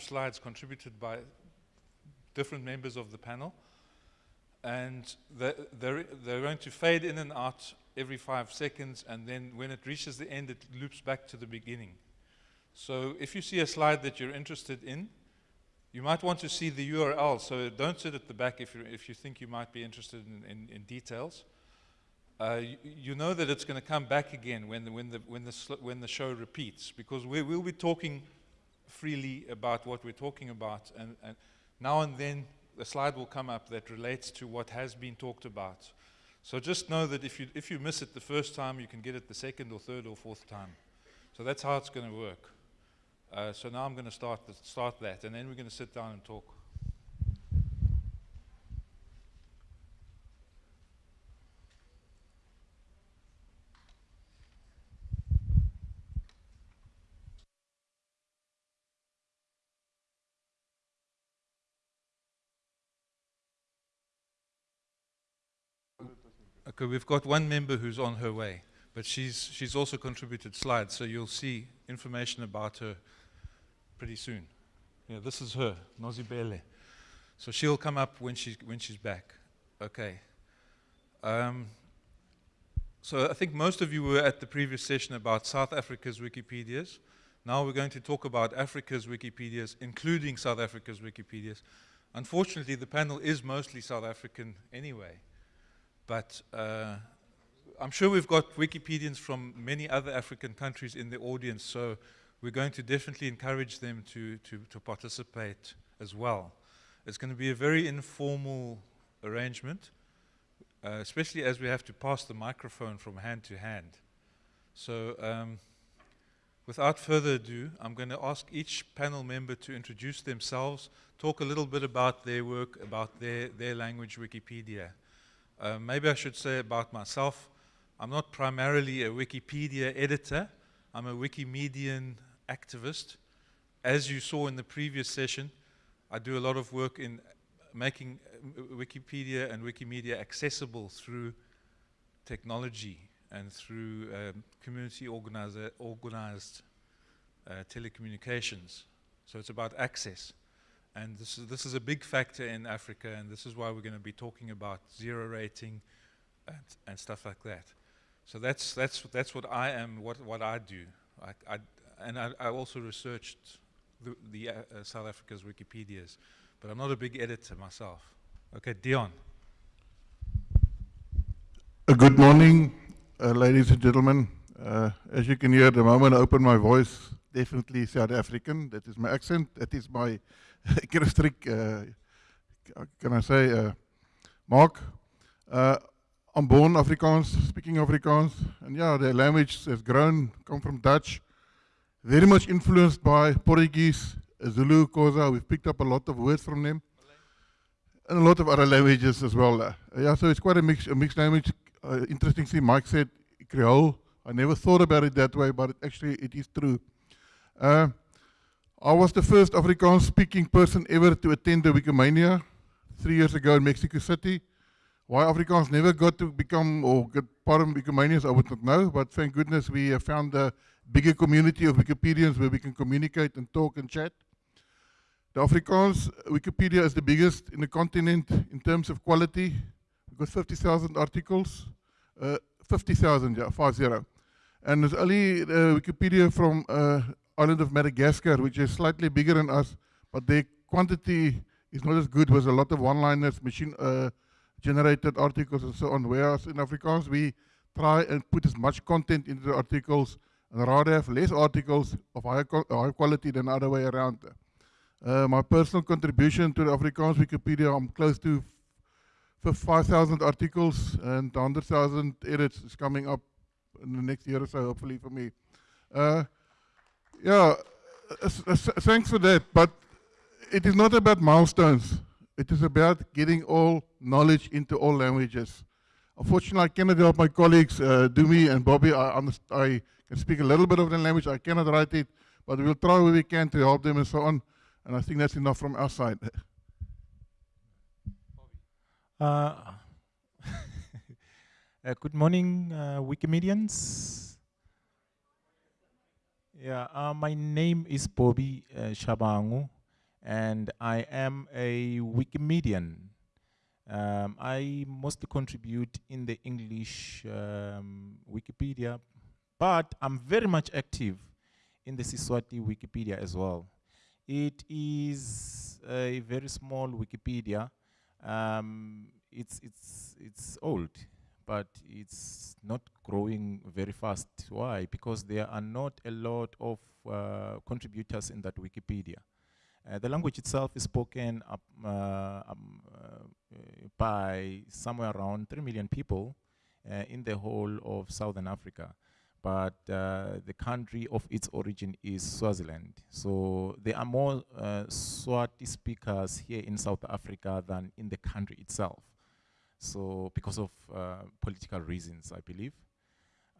slides contributed by different members of the panel. And they're, they're, they're going to fade in and out every five seconds, and then when it reaches the end, it loops back to the beginning. So if you see a slide that you're interested in, you might want to see the URL, so don't sit at the back if, you if you think you might be interested in, in, in details. Uh, you, you, know that it's going to come back again when the, when the, when the, when the show repeats, because we, will be talking freely about what we're talking about, and, and now and then a slide will come up that relates to what has been talked about. So just know that if you, if you miss it the first time, you can get it the second or third or fourth time. So that's how it's going to work. Uh, so now I'm going to start, start that, and then we're going to sit down and talk. We've got one member who's on her way, but she's, she's also contributed slides, so you'll see information about her pretty soon. Yeah, this is her, Nozibele. So she'll come up when, she, when she's back. Okay. Um, so I think most of you were at the previous session about South Africa's Wikipedias. Now we're going to talk about Africa's Wikipedias, including South Africa's Wikipedias. Unfortunately, the panel is mostly South African anyway. But uh, I'm sure we've got Wikipedians from many other African countries in the audience, so we're going to definitely encourage them to, to, to participate as well. It's going to be a very informal arrangement, uh, especially as we have to pass the microphone from hand to hand. So um, without further ado, I'm going to ask each panel member to introduce themselves, talk a little bit about their work, about their, their language Wikipedia. Uh, maybe I should say about myself, I'm not primarily a Wikipedia editor, I'm a Wikimedian activist. As you saw in the previous session, I do a lot of work in making uh, Wikipedia and Wikimedia accessible through technology and through um, community organized uh, telecommunications. So it's about access. And this is, this is a big factor in Africa, and this is why we're going to be talking about zero rating and, and stuff like that. So that's, that's, that's what I am, what, what I do. I, I, and I, I also researched the, the uh, uh, South Africa's Wikipedias, but I'm not a big editor myself. Okay, Dion. Uh, good morning, uh, ladies and gentlemen. Uh, as you can hear, the moment I open my voice, definitely South African. That is my accent. That is my characteristic, uh, can I say, mark. I'm born Afrikaans, speaking Afrikaans, and yeah, the language has grown, come from Dutch, very much influenced by Portuguese, Zulu, Xhosa. We've picked up a lot of words from them. And a lot of other languages as well. Uh, yeah, so it's quite a, mix, a mixed language. Uh, interesting thing, Mike said Creole. I never thought about it that way, but it actually it is true. Uh, I was the first Afrikaans speaking person ever to attend the Wikimania three years ago in Mexico City. Why Afrikaans never got to become or get part of Wikimanias, I would not know, but thank goodness we have found a bigger community of Wikipedians where we can communicate and talk and chat. The Afrikaans Wikipedia is the biggest in the continent in terms of quality. We've got 50,000 articles, uh, 50,000, yeah, 50. And there's only uh, Wikipedia from uh, island of Madagascar, which is slightly bigger than us, but their quantity is not as good. with a lot of one-liners, machine uh, generated articles and so on. Whereas in Afrikaans, we try and put as much content into the articles and rather have less articles of high, high quality than the other way around. Uh, my personal contribution to the Afrikaans Wikipedia, I'm close to 5,000 articles and 100,000 edits is coming up in the next year or so, hopefully for me. Uh, yeah, uh, thanks for that, but it is not about milestones. It is about getting all knowledge into all languages. Unfortunately, I cannot help my colleagues, uh, Dumi and Bobby. I, I can speak a little bit of the language. I cannot write it, but we'll try what we can to help them and so on. And I think that's enough from our side. Uh, uh, good morning, uh, Wikimedians. Yeah, uh, my name is Bobby uh, Shabangu. and I am a Wikimedian. Um, I mostly contribute in the English um, Wikipedia, but I'm very much active in the Siswati Wikipedia as well. It is a very small Wikipedia. Um, it's, it's, it's old, but it's not growing very fast. Why? Because there are not a lot of uh, contributors in that Wikipedia. Uh, the language itself is spoken up, uh, um, uh, by somewhere around 3 million people uh, in the whole of Southern Africa. But uh, the country of its origin is Swaziland. So there are more Swati speakers here in South Africa than in the country itself. So because of political reasons, I believe.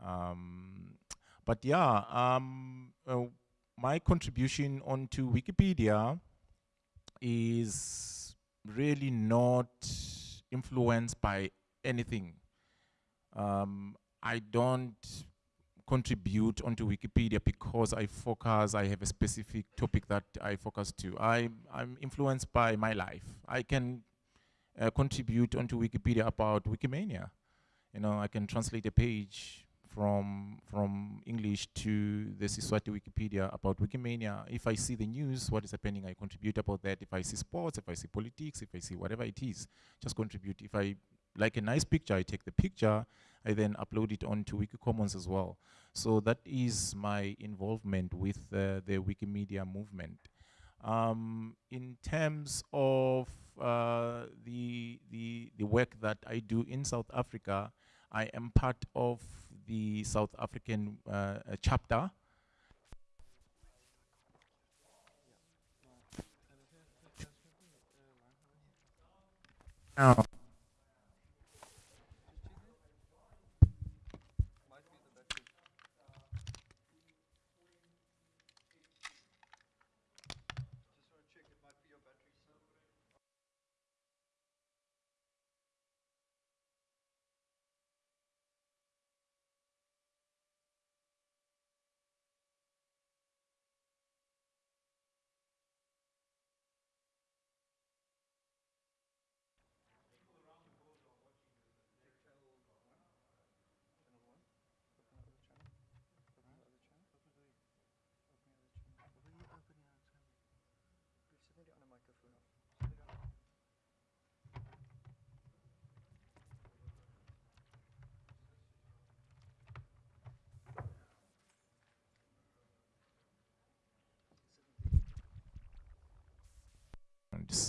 Um, but yeah, um, uh, my contribution onto Wikipedia is really not influenced by anything. Um, I don't contribute onto Wikipedia because I focus, I have a specific topic that I focus to. I, I'm influenced by my life. I can uh, contribute onto Wikipedia about Wikimania. You know, I can translate a page from from English to the Siswati Wikipedia about Wikimania. If I see the news, what is happening, I contribute about that. If I see sports, if I see politics, if I see whatever it is, just contribute. If I like a nice picture, I take the picture, I then upload it onto Wikicommons as well. So that is my involvement with uh, the Wikimedia movement. Um, in terms of uh, the, the, the work that I do in South Africa, I am part of the South African uh, chapter. Now,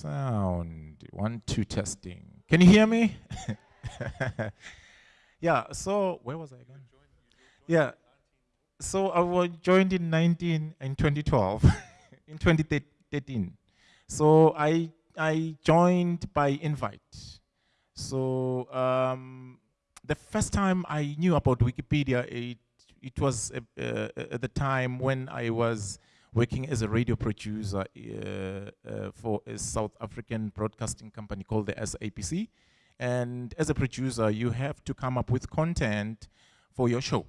sound. One, two, testing. Can you hear me? yeah, so where was I again? Yeah, so I was joined in 19 in 2012, in 2013. So I I joined by invite. So um, the first time I knew about Wikipedia, it it was uh, uh, at the time when I was working as a radio producer uh, uh, for a South African broadcasting company called the SABC. And as a producer, you have to come up with content for your show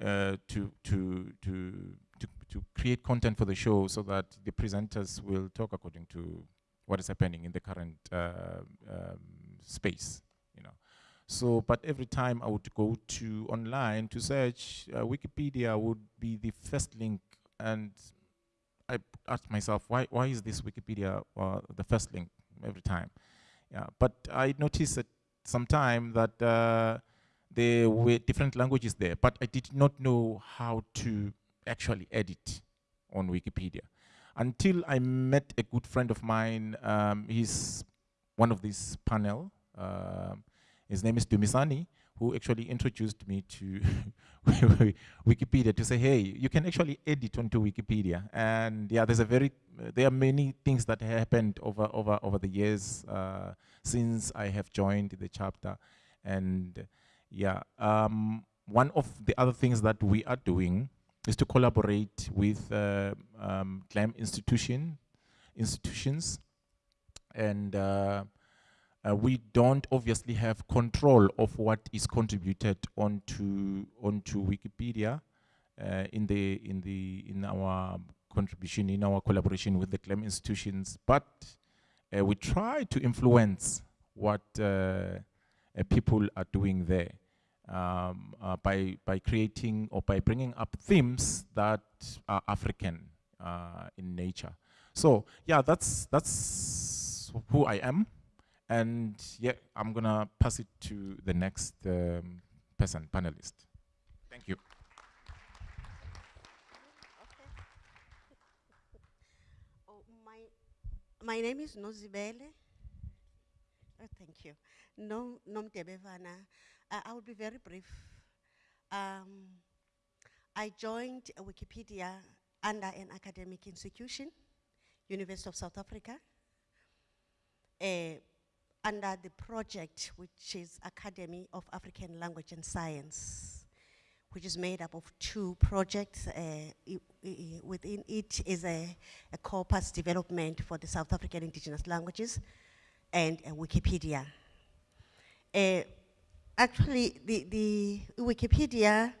uh, to, to, to, to, to create content for the show so that the presenters will talk according to what is happening in the current uh, um, space, you know. So, but every time I would go to online to search, uh, Wikipedia would be the first link and I asked myself, why, why is this Wikipedia uh, the first link every time? Yeah, but I noticed at some time that uh, there were different languages there, but I did not know how to actually edit on Wikipedia. Until I met a good friend of mine, um, he's one of this panel, uh, his name is Dumisani, who actually introduced me to Wikipedia to say, hey, you can actually edit onto Wikipedia. And yeah, there's a very, uh, there are many things that happened over, over, over the years uh, since I have joined the chapter. And yeah, um, one of the other things that we are doing is to collaborate with uh, um, GLAM institution, institutions and uh, we don't obviously have control of what is contributed onto onto Wikipedia uh, in the in the in our contribution, in our collaboration with the GLAM institutions, but uh, we try to influence what uh, uh, people are doing there um, uh, by, by creating or by bringing up themes that are African in nature. So yeah, that's, that's who I am. And yeah, I'm gonna pass it to the next um, person, panelist. Thank you. Oh, my, name is Nozibele. Oh, thank you. No. Uh, I will be very brief. Um, I joined Wikipedia under an academic institution, University of South Africa, uh, under the project which is Academy of African Language and Science, which is made up of two projects. Uh, within it is a, a corpus development for the South African indigenous languages and Wikipedia. Uh, actually, the, the Wikipedia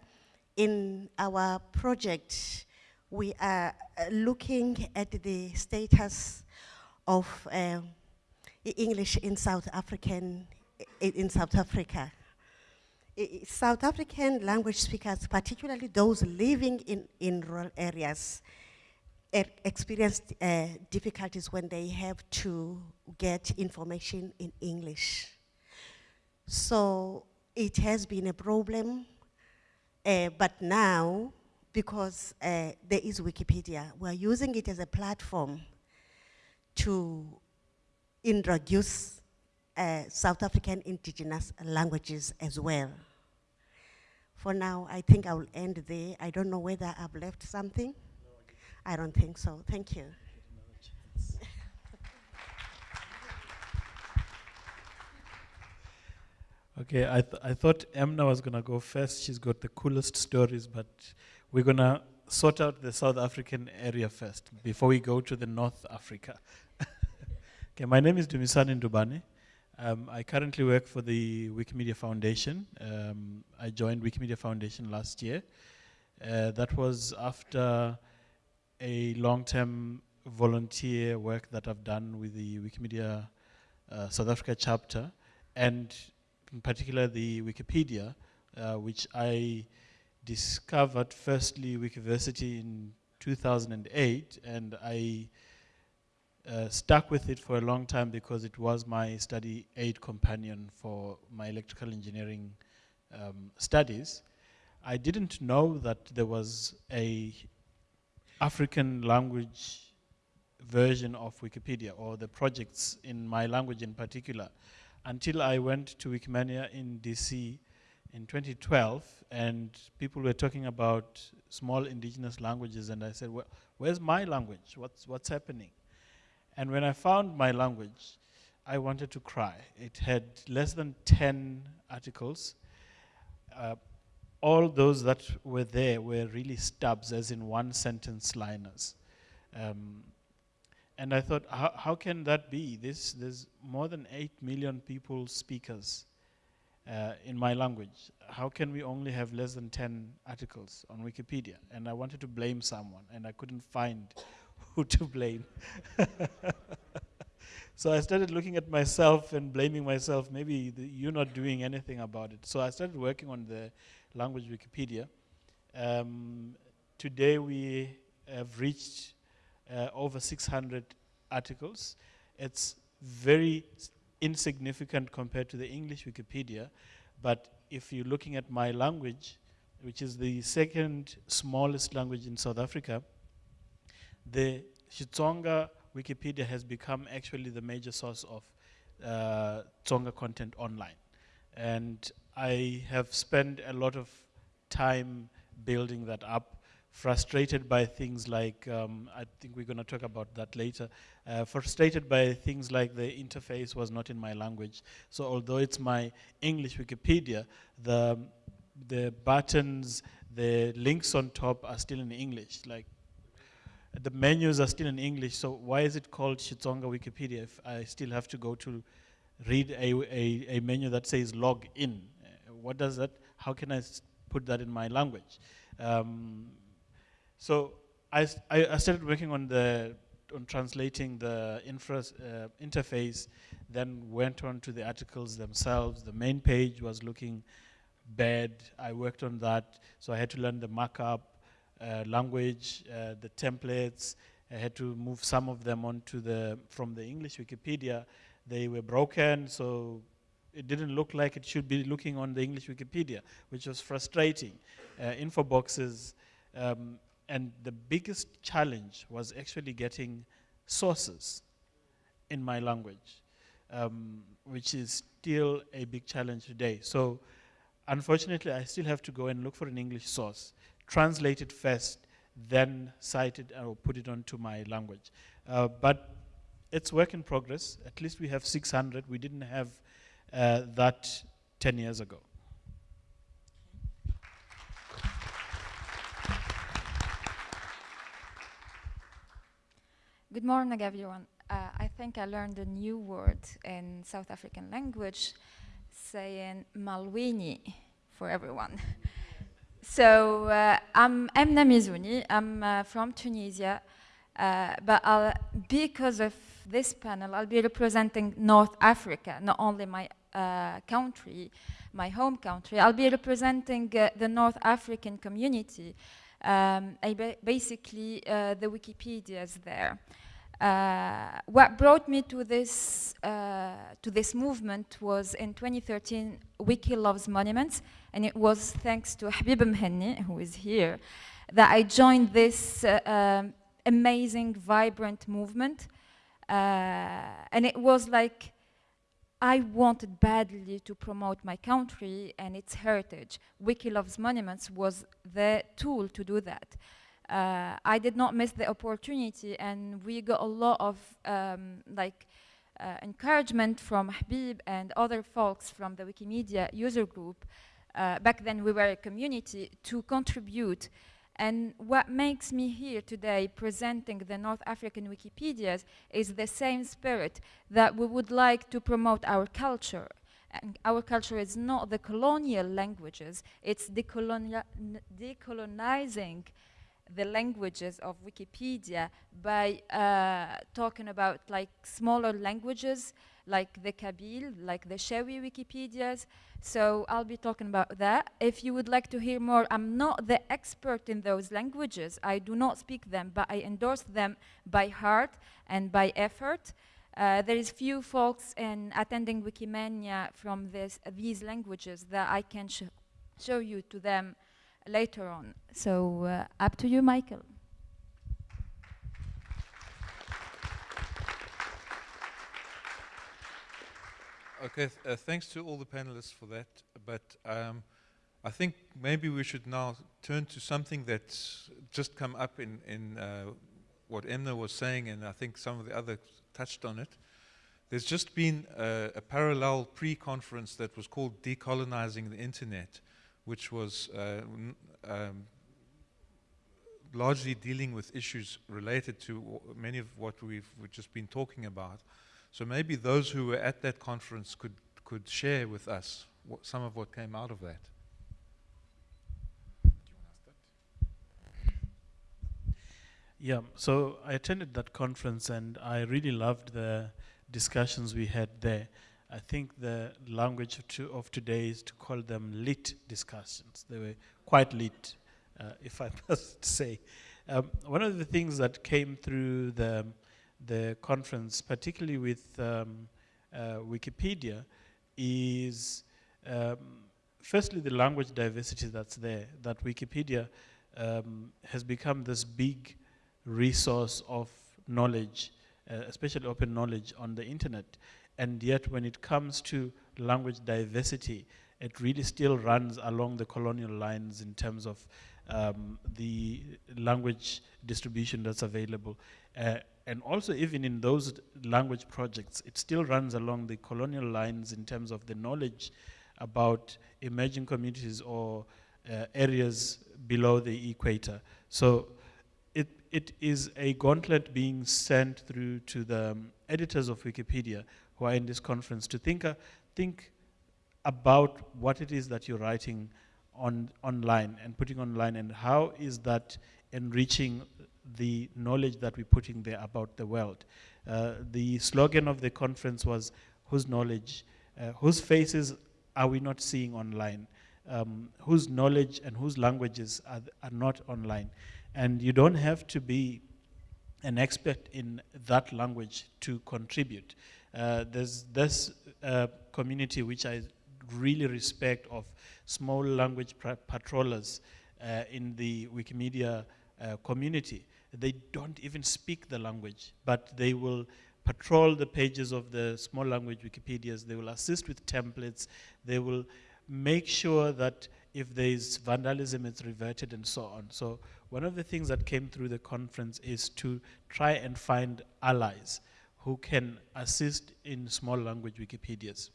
in our project, we are uh, looking at the status of um, English in South African, in South Africa. South African language speakers, particularly those living in, in rural areas, experienced uh, difficulties when they have to get information in English. So it has been a problem, uh, but now, because uh, there is Wikipedia, we're using it as a platform to introduce uh, South African indigenous languages as well. For now, I think I will end there. I don't know whether I've left something. I don't think so. Thank you. Okay, I, th- I thought Emna was going to go first. She's got the coolest stories, but we're going to sort out the South African area first before we go to the North Africa. Okay, my name is Dumisani Ndubane. Um, I currently work for the Wikimedia Foundation. Um, I joined Wikimedia Foundation last year. Uh, that was after a long-term volunteer work that I've done with the Wikimedia uh, South Africa chapter, and in particular the Wikipedia, uh, which I discovered firstly Wikiversity in 2008, and I uh, stuck with it for a long time because it was my study aid companion for my electrical engineering um, studies. I didn't know that there was a African language version of Wikipedia or the projects in my language in particular until I went to Wikimania in DC in 2012 and people were talking about small indigenous languages and I said, well, where's my language? What's, what's happening? And when I found my language, I wanted to cry. It had less than 10 articles. Uh, all those that were there were really stubs, as in one sentence liners. Um, and I thought, how, how can that be? This, there's more than 8 million people speakers uh, in my language. How can we only have less than 10 articles on Wikipedia? And I wanted to blame someone, and I couldn't find who to blame. so I started looking at myself and blaming myself. Maybe the, you're not doing anything about it. So I started working on the language Wikipedia. Um, today we have reached uh, over 600 articles. It's very insignificant compared to the English Wikipedia, but if you're looking at my language, which is the second smallest language in South Africa, the Xitsonga Wikipedia has become actually the major source of uh, Tsonga content online. And I have spent a lot of time building that up, frustrated by things like, um, I think we're going to talk about that later, uh, frustrated by things like the interface was not in my language. So although it's my English Wikipedia, the, the buttons, the links on top are still in English. Like the menus are still in English, so why is it called Xitsonga Wikipedia if I still have to go to read a, a, a menu that says log in? Uh, what does that, how can I put that in my language? Um, so I started working on the on translating the infra, uh, interface, then went on to the articles themselves. The main page was looking bad. I worked on that, so I had to learn the markup, language, uh, the templates. I had to move some of them onto the from the English Wikipedia. They were broken, so it didn't look like it should be looking on the English Wikipedia, which was frustrating. Uh, info boxes, um, and the biggest challenge was actually getting sources in my language, um, which is still a big challenge today. So, unfortunately, I still have to go and look for an English source, translate it first, then cite it or put it onto my language. Uh, but it's work in progress. At least we have 600. We didn't have uh, that 10 years ago. Good morning, everyone. Uh, I think I learned a new word in South African language, saying Molweni for everyone. so uh, I'm Emna Mizouni. I'm uh, from Tunisia, uh, but I'll, because of this panel, I'll be representing North Africa, not only my uh, country, my home country. I'll be representing uh, the North African community um, ba- basically uh, the Wikipedias there. Uh, what brought me to this uh, to this movement was in 2013 Wiki Loves Monuments, and it was thanks to Habib Mhenni, who is here, that I joined this uh, um, amazing, vibrant movement. Uh, and it was like I wanted badly to promote my country and its heritage. Wiki Loves Monuments was the tool to do that. Uh, I did not miss the opportunity, and we got a lot of um, like uh, encouragement from Habib and other folks from the Wikimedia user group. Uh, back then, we were a community to contribute. And what makes me here today presenting the North African Wikipedias is the same spirit that we would like to promote our culture. And our culture is not the colonial languages, it's decolonizing the languages of Wikipedia by uh, talking about like smaller languages like the Kabyle, like the Shawi Wikipedias. So I'll be talking about that. If you would like to hear more, I'm not the expert in those languages. I do not speak them, but I endorse them by heart and by effort. Uh, there is few folks in attending Wikimania from this, these languages that I can sh show you to them later on. So uh, up to you, Michael. Okay, th- uh, thanks to all the panelists for that. But um, I think maybe we should now turn to something that's just come up in, in uh, what Emna was saying, and I think some of the others touched on it. There's just been a, a parallel pre conference that was called Decolonizing the Internet, which was uh, um, largely dealing with issues related to many of what we've, we've just been talking about. So maybe those who were at that conference could, could share with us what, some of what came out of that. Yeah, so I attended that conference and I really loved the discussions we had there. I think the language of, to, of today is to call them lit discussions. They were quite lit, uh, if I must say. Um, one of the things that came through the, the conference, particularly with um, uh, Wikipedia, is um, firstly the language diversity that's there, that Wikipedia um, has become this big resource of knowledge, uh, especially open knowledge on the internet. And yet, when it comes to language diversity, it really still runs along the colonial lines in terms of um, the language distribution that's available. Uh, and also, even in those language projects, it still runs along the colonial lines in terms of the knowledge about emerging communities or uh, areas below the equator. So it, it is a gauntlet being sent through to the um, editors of Wikipedia who are in this conference to think, uh, think about what it is that you're writing on online and putting online and how is that enriching the knowledge that we're putting there about the world. Uh, the slogan of the conference was, whose knowledge, uh, whose faces are we not seeing online? Um, whose knowledge and whose languages are, are not online? And you don't have to be an expert in that language to contribute. Uh, there's this uh, community which I really respect of small language patrollers uh, in the Wikimedia uh, community. They don't even speak the language, but they will patrol the pages of the small language Wikipedias. They will assist with templates. They will make sure that if there is vandalism, it's reverted and so on. So one of the things that came through the conference is to try and find allies who can assist in small language Wikipedias.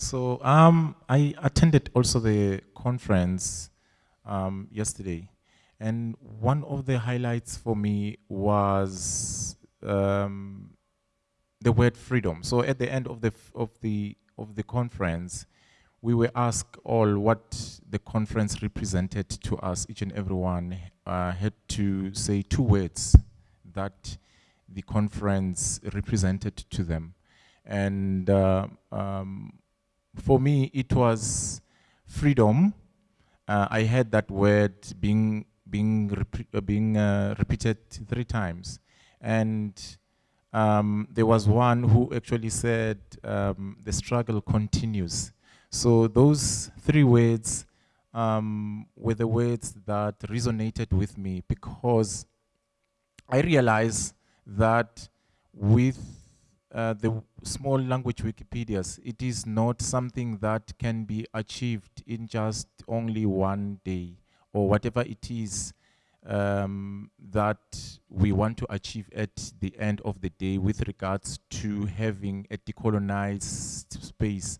So um, I attended also the conference um, yesterday, and one of the highlights for me was um, the word freedom. So at the end of the of the of the conference, we were asked all what the conference represented to us. Each and everyone uh, had to say two words that the conference represented to them. And uh, um, for me, it was freedom. Uh, I heard that word being being uh, being uh, repeated three times, and um, there was one who actually said um, the struggle continues so those three words um, were the words that resonated with me because I realized that with uh, the small language Wikipedias, it is not something that can be achieved in just only one day or whatever it is um, that we want to achieve at the end of the day with regards to having a decolonized space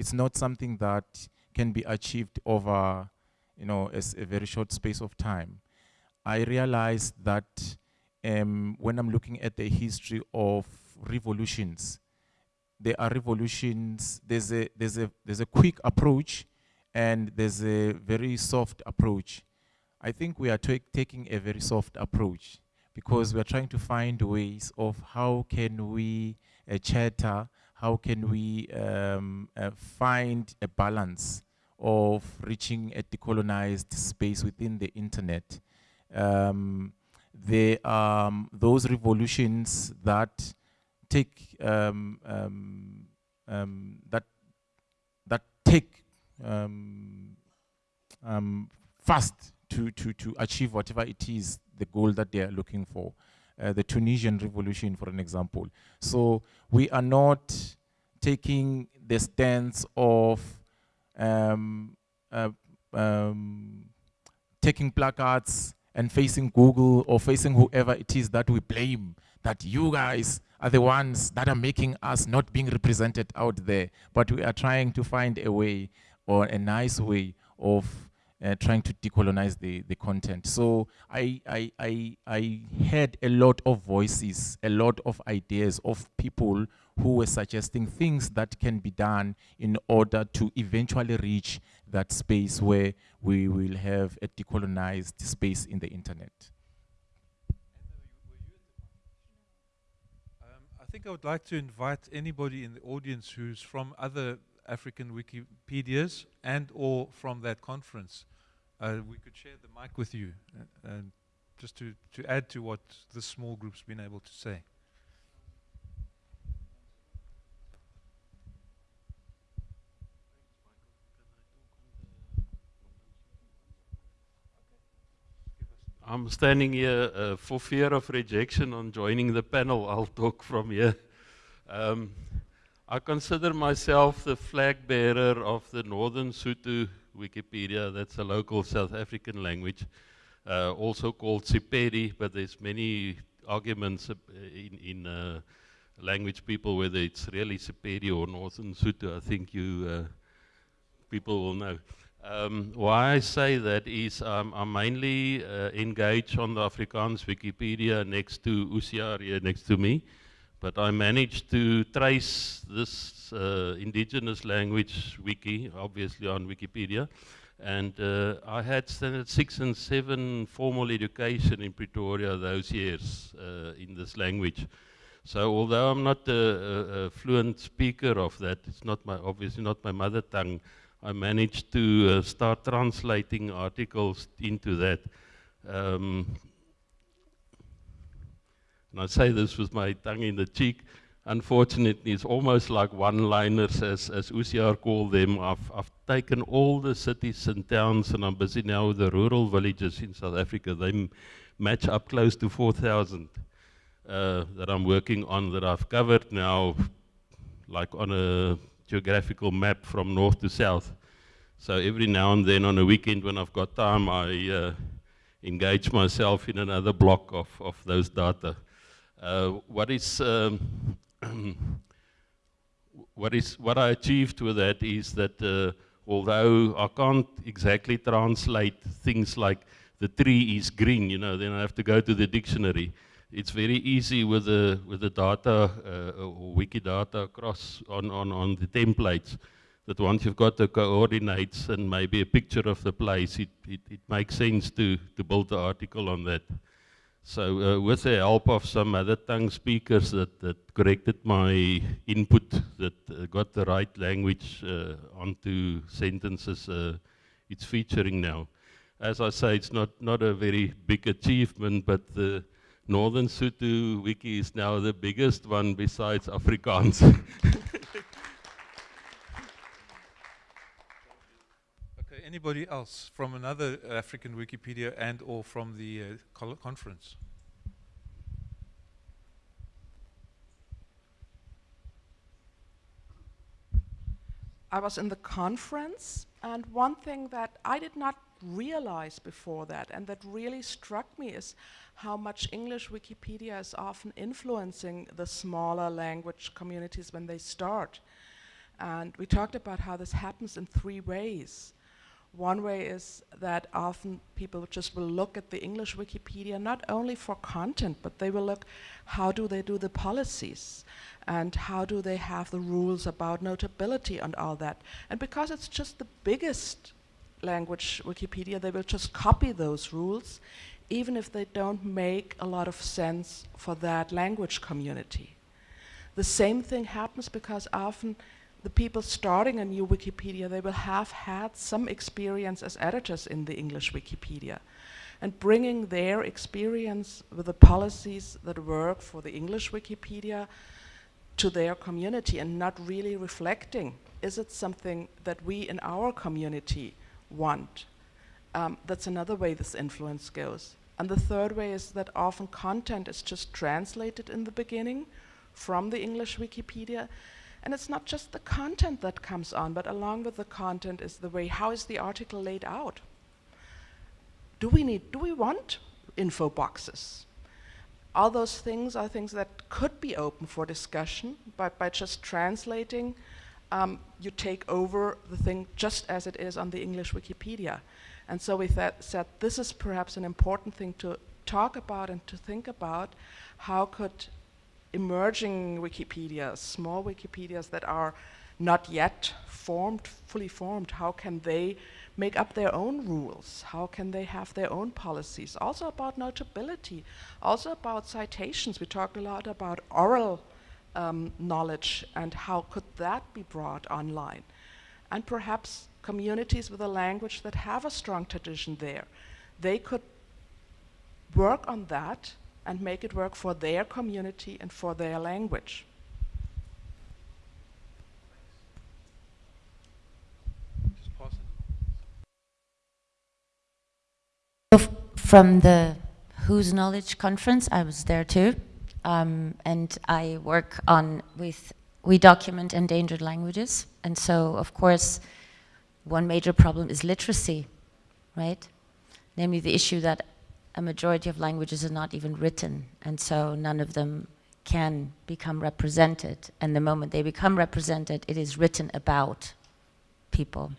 it's not something that can be achieved over, you know, as a very short space of time. I realized that um, when I'm looking at the history of revolutions, there are revolutions, there's a, there's a, there's a quick approach and there's a very soft approach. I think we are taking a very soft approach because we are trying to find ways of how can we uh, chatter how can we um, uh, find a balance of reaching a decolonized space within the internet. Um, um, those revolutions that take um, um, um, that that take fast to, to, to achieve whatever it is the goal that they are looking for uh, the Tunisian revolution, for an example. So we are not taking the stance of um, uh, um, taking placards and facing Google or facing whoever it is that we blame, that you guys are the ones that are making us not being represented out there. But we are trying to find a way or a nice way of uh, trying to decolonize the, the content. So I, I, I, I heard a lot of voices, a lot of ideas of people who were suggesting things that can be done in order to eventually reach that space where we will have a decolonized space in the internet. Um, I think I would like to invite anybody in the audience who's from other African Wikipedias and or from that conference uh, we could share the mic with you uh, and just to, to add to what this small group's been able to say. I'm standing here uh, for fear of rejection on joining the panel. I'll talk from here. Um, I consider myself the flag bearer of the Northern Sotho Wikipedia, that's a local South African language, uh, also called Sepedi, but there's many arguments in, in uh, language people whether it's really Sepedi or Northern Sotho. I think you uh, people will know. Um, why I say that is um, I'm mainly uh, engaged on the Afrikaans Wikipedia next to Usiar next to me, but I managed to trace this uh, indigenous language wiki, obviously on Wikipedia, and uh, I had standard six and seven formal education in Pretoria those years uh, in this language. So although I'm not a, a, a, fluent speaker of that, it's not my obviously not my mother tongue. I managed to uh, start translating articles into that. Um, and I say this with my tongue in the cheek. Unfortunately, it's almost like one-liners, as, as Usiar called them. I've, I've taken all the cities and towns, and I'm busy now with the rural villages in South Africa. They match up close to 4,000 uh, that I'm working on that I've covered now, like on a geographical map from north to south. So every now and then on a weekend when I've got time, I uh, engage myself in another block of, of those data. Uh, what is um, what is what I achieved with that is that uh, although I can't exactly translate things like the tree is green, you know, then I have to go to the dictionary. It's very easy with the with the data uh, Wikidata across on, on, on the templates that once you've got the coordinates and maybe a picture of the place, it, it, it makes sense to, to build the article on that. So uh, with the help of some other tongue speakers that, that corrected my input, that uh, got the right language uh, onto sentences, uh, it's featuring now. As I say, it's not, not a very big achievement, but the Northern Sotho wiki is now the biggest one besides Afrikaans. Okay, anybody else from another African Wikipedia and or from the uh, conference? I was in the conference, and one thing that I did not realize before that, and that really struck me, is how much English Wikipedia is often influencing the smaller language communities when they start. And we talked about how this happens in three ways. One way is that often people just will look at the English Wikipedia not only for content, but they will look how do they do the policies and how do they have the rules about notability and all that. And because it's just the biggest language Wikipedia, they will just copy those rules even if they don't make a lot of sense for that language community. The same thing happens because often the people starting a new Wikipedia, they will have had some experience as editors in the English Wikipedia. And bringing their experience with the policies that work for the English Wikipedia to their community and not really reflecting, is it something that we in our community want? Um, that's another way this influence goes. And the third way is that often content is just translated in the beginning from the English Wikipedia and it's not just the content that comes on, but along with the content is the way, how is the article laid out? Do we need, do we want info boxes? All those things are things that could be open for discussion, but by just translating, um, you take over the thing just as it is on the English Wikipedia. And so we said this is perhaps an important thing to talk about and to think about. How could emerging Wikipedias, small Wikipedias that are not yet formed, fully formed, how can they make up their own rules? How can they have their own policies? Also about notability, also about citations. We talked a lot about oral um, knowledge and how could that be brought online. And perhaps communities with a language that have a strong tradition there, they could work on that and make it work for their community and for their language. From the Whose Knowledge Conference, I was there too. Um, and I work on with, we document endangered languages. And so, of course, one major problem is literacy, right? Namely the issue that a majority of languages are not even written, and so none of them can become represented. And the moment they become represented, it is written about people.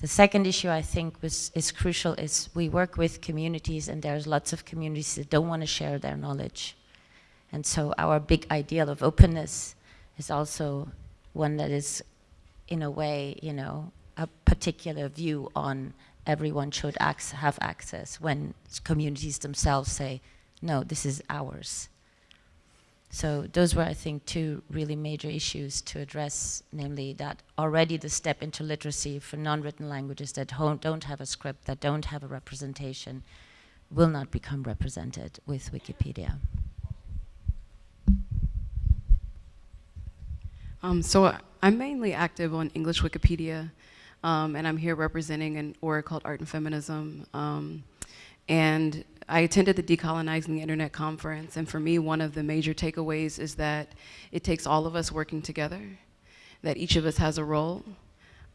The second issue I think was, is crucial is we work with communities and there's lots of communities that don't want to share their knowledge. And so our big ideal of openness is also one that is, in a way, you know, a particular view on everyone should ac have access when communities themselves say, no, this is ours. So those were, I think, two really major issues to address, namely that already the step into literacy for non-written languages that don't have a script, that don't have a representation, will not become represented with Wikipedia. Um, so I'm mainly active on English Wikipedia, um, and I'm here representing an org called Art and Feminism. Um, and I attended the Decolonizing the Internet conference, and for me, one of the major takeaways is that it takes all of us working together, that each of us has a role,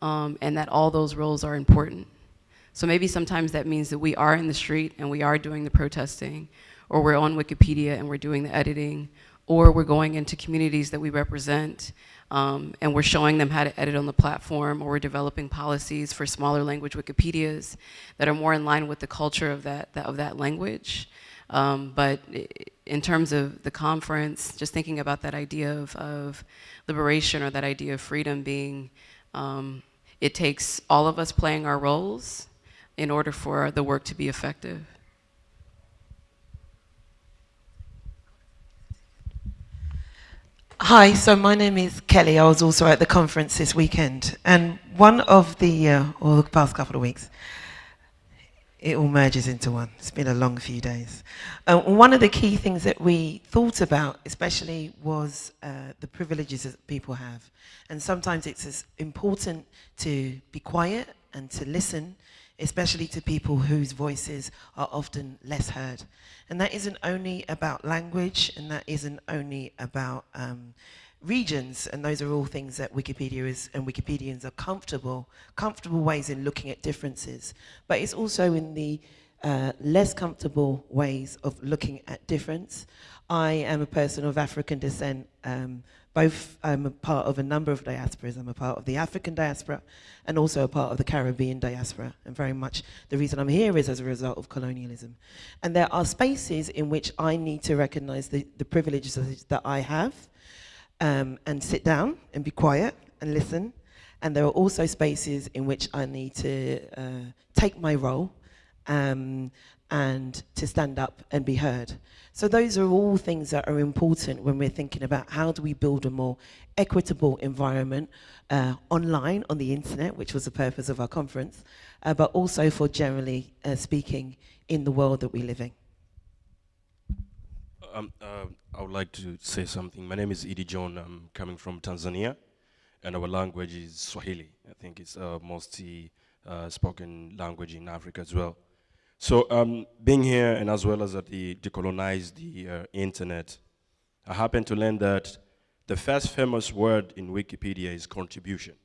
um, and that all those roles are important. So maybe sometimes that means that we are in the street and we are doing the protesting, or we're on Wikipedia and we're doing the editing, or we're going into communities that we represent um, and we're showing them how to edit on the platform, or we're developing policies for smaller language Wikipedias that are more in line with the culture of that, that of that language. Um, but in terms of the conference, just thinking about that idea of, of liberation or that idea of freedom being, um, it takes all of us playing our roles in order for the work to be effective. Hi, so my name is Kelly. I was also at the conference this weekend. And one of the, uh, or the past couple of weeks, it all merges into one. It's been a long few days. Uh, one of the key things that we thought about, especially, was uh, the privileges that people have. And sometimes it's as important to be quiet and to listen especially to people whose voices are often less heard. And that isn't only about language, and that isn't only about um, regions, and those are all things that Wikipedia is and Wikipedians are comfortable, comfortable ways in looking at differences. But it's also in the uh, less comfortable ways of looking at difference. I am a person of African descent, um, both I'm a part of a number of diasporas. I'm a part of the African diaspora and also a part of the Caribbean diaspora. And very much the reason I'm here is as a result of colonialism. And there are spaces in which I need to recognize the, the privileges that I have um, and sit down and be quiet and listen. And there are also spaces in which I need to uh, take my role um, and to stand up and be heard. So those are all things that are important when we're thinking about how do we build a more equitable environment uh, online, on the internet, which was the purpose of our conference, uh, but also for generally uh, speaking in the world that we live in. Um, uh, I would like to say something. My name is Idi John. I'm coming from Tanzania, and our language is Swahili. I think it's a mostly uh, spoken language in Africa as well. So um, being here and as well as at the decolonize the uh, internet, I happen to learn that the first famous word in Wikipedia is contribution,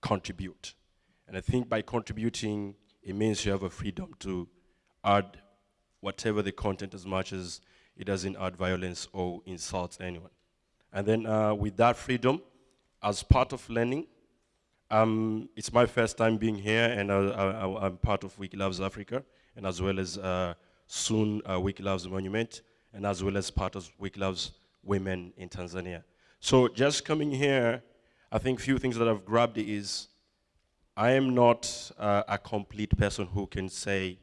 contribute. And I think by contributing, it means you have a freedom to add whatever the content as much as it doesn't add violence or insults anyone. And then uh, with that freedom, as part of learning, um, it's my first time being here and I, am part of Wiki Africa and as well as uh, soon uh, Wiki Loves Monument, and as well as part of Wiki Loves Women in Tanzania. So just coming here, I think few things that I've grabbed is, I am not uh, a complete person who can say,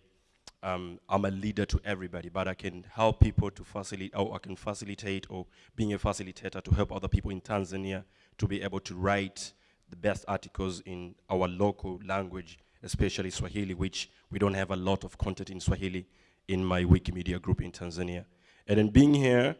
um, I'm a leader to everybody, but I can help people to facilitate, or I can facilitate, or being a facilitator to help other people in Tanzania to be able to write the best articles in our local language especially Swahili, which we don't have a lot of content in Swahili in my Wikimedia group in Tanzania. And then being here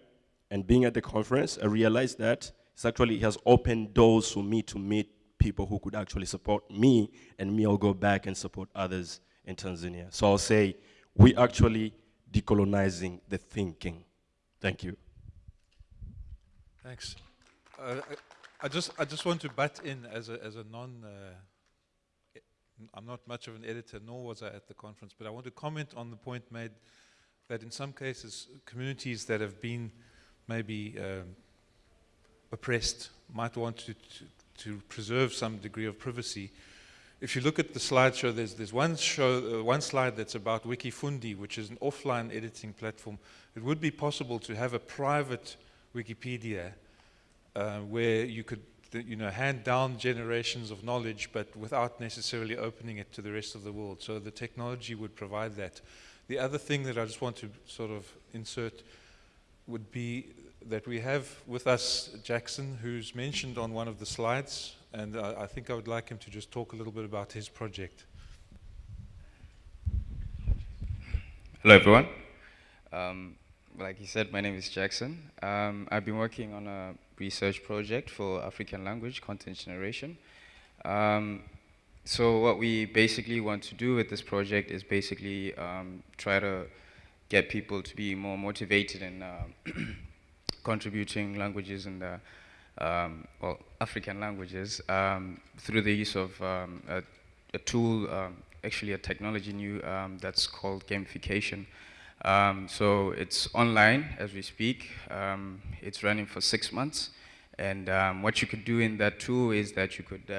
and being at the conference, I realized that it's actually it has opened doors for me to meet people who could actually support me, and me, I'll go back and support others in Tanzania. So I'll say, we actually decolonizing the thinking. Thank you. Thanks. Uh, I, I, just I just want to butt in as a as a non. Uh, I'm not much of an editor, nor was I at the conference, but I want to comment on the point made that in some cases, communities that have been maybe um, oppressed might want to, to, to, preserve some degree of privacy. If you look at the slideshow, there's, there's one, show, uh, one slide that's about Wikifundi, which is an offline editing platform. It would be possible to have a private Wikipedia, uh, where you could you know, hand down generations of knowledge, but without necessarily opening it to the rest of the world. So the technology would provide that. The other thing that I just want to sort of insert would be that we have with us Jackson, who's mentioned on one of the slides, and I think I would like him to just talk a little bit about his project. Hello, everyone. Um, like he said, my name is Jackson. Um, I've been working on a research project for African language content generation. Um, so what we basically want to do with this project is basically um, try to get people to be more motivated in uh, contributing languages and um, well African languages um, through the use of um, a, a, tool, actually a technology new that's called gamification. Um, so it's online as we speak. it's running for six months. And what you could do in that tool is that you could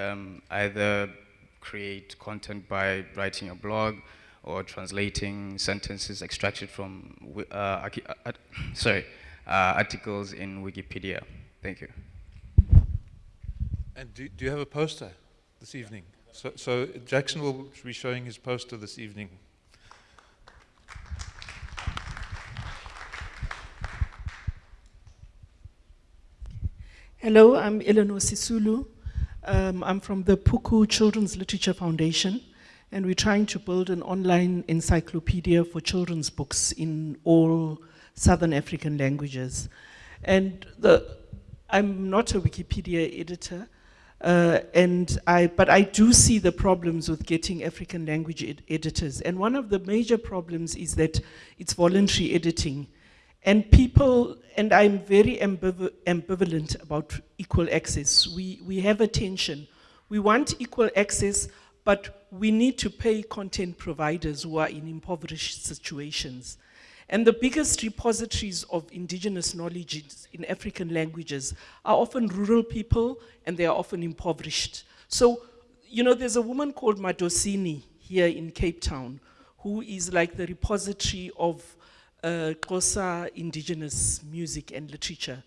either create content by writing a blog or translating sentences extracted from, uh, uh, sorry, uh, articles in Wikipedia. Thank you. And do, do you have a poster this evening? So, so Jackson will be showing his poster this evening. Hello, I'm Elinor Sisulu. Um, I'm from the Puku Children's Literature Foundation, and we're trying to build an online encyclopedia for children's books in all Southern African languages. And the, I'm not a Wikipedia editor, uh, and I, but I do see the problems with getting African language ed editors. And one of the major problems is that it's voluntary editing. And people, and I'm very ambiv ambivalent about equal access. We, we have a tension. We want equal access, but we need to pay content providers who are in impoverished situations. And the biggest repositories of indigenous knowledge in African languages are often rural people and they are often impoverished. So, you know, there's a woman called Madosini here in Cape Town who is like the repository of uh, indigenous music and literature.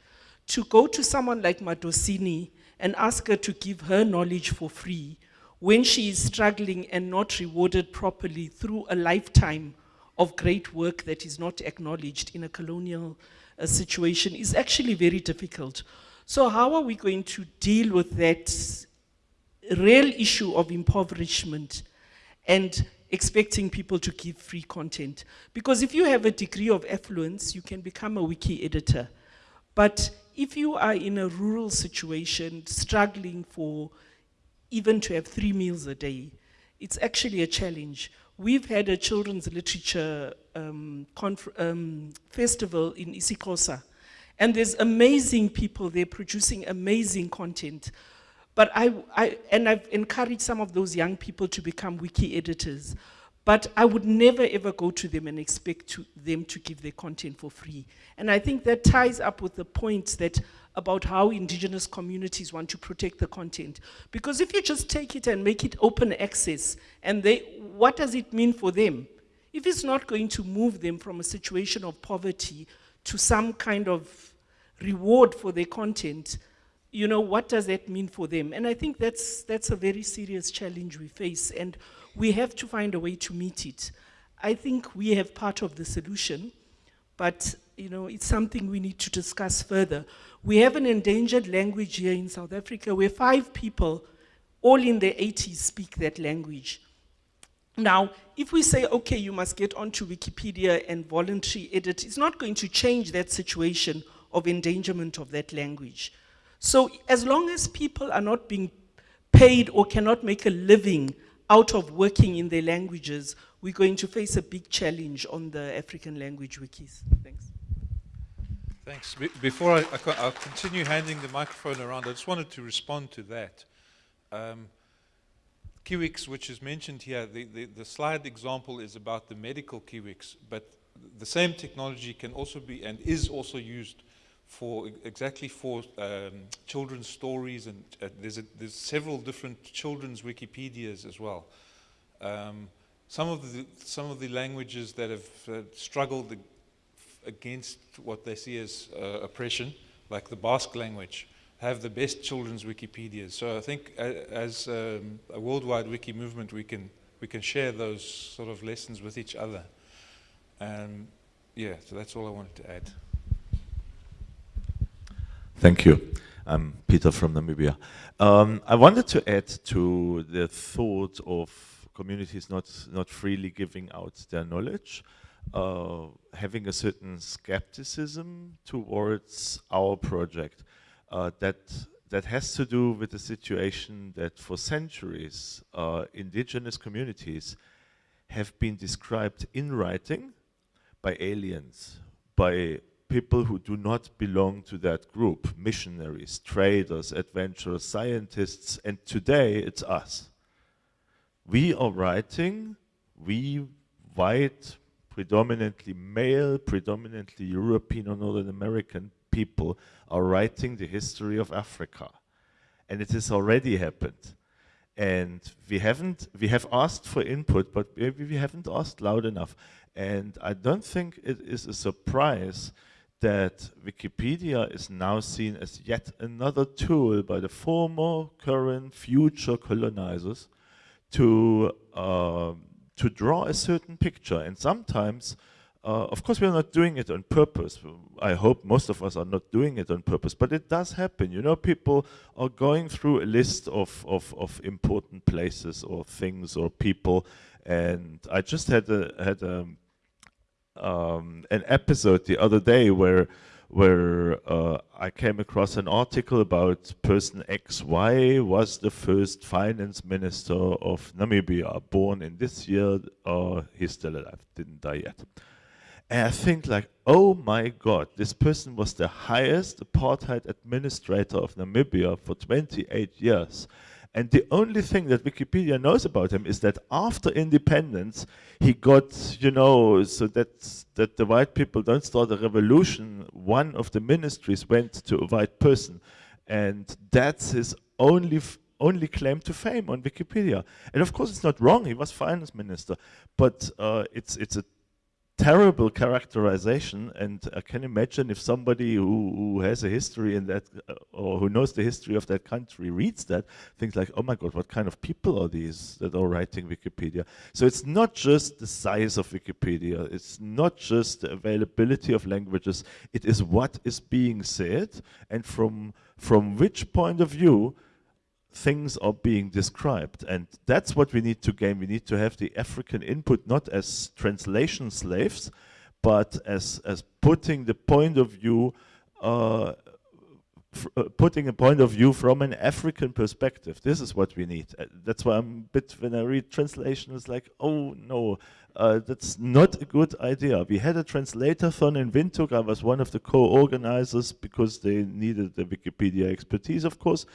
To go to someone like Madosini and ask her to give her knowledge for free when she is struggling and not rewarded properly through a lifetime of great work that is not acknowledged in a colonial uh, situation is actually very difficult. So how are we going to deal with that real issue of impoverishment and expecting people to give free content? Because if you have a degree of affluence, you can become a wiki editor. But if you are in a rural situation, struggling for even to have three meals a day, it's actually a challenge. We've had a children's literature um, um, festival in isiXhosa, and there's amazing people there producing amazing content. But I, I, and I've encouraged some of those young people to become wiki editors. But I would never ever go to them and expect to, them to give their content for free. And I think that ties up with the point that about how indigenous communities want to protect the content. Because if you just take it and make it open access, and they, what does it mean for them? If it's not going to move them from a situation of poverty to some kind of reward for their content, you know, what does that mean for them? And I think that's, that's a very serious challenge we face, and we have to find a way to meet it. I think we have part of the solution, but you know, it's something we need to discuss further. We have an endangered language here in South Africa where five people, all in their 80s, speak that language. Now, if we say, okay, you must get onto Wikipedia and voluntary edit, it's not going to change that situation of endangerment of that language. So as long as people are not being paid or cannot make a living out of working in their languages, we're going to face a big challenge on the African language wikis. Thanks. Thanks. Be before I, I, will continue handing the microphone around, I just wanted to respond to that. Um, Kiwix, which is mentioned here, the, the, the, slide example is about the medical Kiwix, but the same technology can also be and is also used for exactly for um, children's stories and uh, there's, a, there's several different children's Wikipedias as well. Um, some of the some of the languages that have uh, struggled against what they see as uh, oppression like the Basque language, have the best children's Wikipedias. So I think uh, as um, a worldwide wiki movement, we can, we can share those sort of lessons with each other. And yeah, so that's all I wanted to add. Thank you. I'm Peter from Namibia. Um, I wanted to add to the thought of communities not, not freely giving out their knowledge, uh, having a certain skepticism towards our project. Uh, that, that has to do with the situation that for centuries uh, indigenous communities have been described in writing by aliens, by people who do not belong to that group, missionaries, traders, adventurers, scientists, and today it's us. We are writing, we white, predominantly male, predominantly European or Northern American people are writing the history of Africa. And it has already happened. And we haven't, we have asked for input, but maybe we haven't asked loud enough. And I don't think it is a surprise that Wikipedia is now seen as yet another tool by the former, current, future colonizers to, uh, to draw a certain picture. And sometimes, uh, of course, we're not doing it on purpose. I hope most of us are not doing it on purpose, but it does happen. You know, people are going through a list of, of, of important places or things or people. And I just had a, had a um, an episode the other day where where uh, I came across an article about person XY was the first finance minister of Namibia, born in this year, uh, he's still alive, didn't die yet. And I think like, oh my God, this person was the highest apartheid administrator of Namibia for 28 years. And the only thing that Wikipedia knows about him is that after independence, he got, you know, so that, that the white people don't start a revolution, one of the ministries went to a white person. And that's his only only claim to fame on Wikipedia. And of course, it's not wrong. He was finance minister, but uh, it's it's a terrible characterization and I can imagine if somebody who, who has a history in that uh, or who knows the history of that country reads that thinks like oh my god what kind of people are these that are writing Wikipedia? So it's not just the size of Wikipedia. It's not just the availability of languages. It is what is being said and from from which point of view things are being described. And that's what we need to gain. We need to have the African input not as translation slaves, but as, as putting the point of view, uh, uh, putting a point of view from an African perspective. This is what we need. Uh, that's why I'm a bit, when I read translation, it's like, oh no, uh, that's not a good idea. We had a translator-thon in Windhoek. I was one of the co-organizers because they needed the Wikipedia expertise, of course.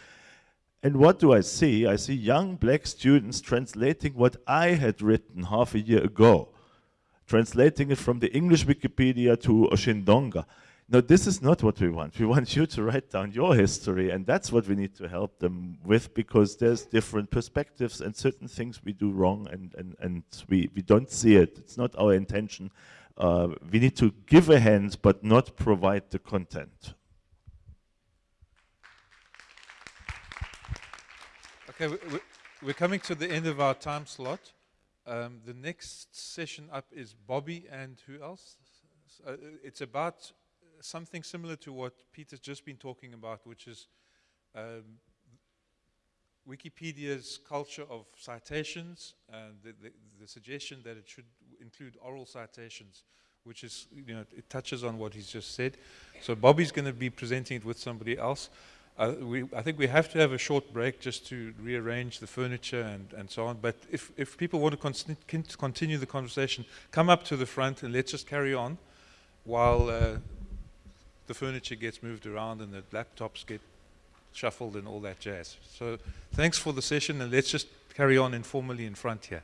And what do I see? I see young black students translating what I had written half a year ago, translating it from the English Wikipedia to Oshindonga. No, this is not what we want. We want you to write down your history, and that's what we need to help them with because there's different perspectives and certain things we do wrong and, and, and we, we don't see it. It's not our intention. Uh, we need to give a hand but not provide the content. Okay, we, are coming to the end of our time slot. Um, the next session up is Bobby and who else? Uh, it's about something similar to what Peter's just been talking about, which is um, Wikipedia's culture of citations and the, the, the, suggestion that it should include oral citations, which is, you know, it touches on what he's just said. So Bobby's going to be presenting it with somebody else. We, I think we have to have a short break just to rearrange the furniture and, and so on. But if, if people want to continue the conversation, come up to the front and let's just carry on while uh, the furniture gets moved around and the laptops get shuffled and all that jazz. So thanks for the session and let's just carry on informally in front here.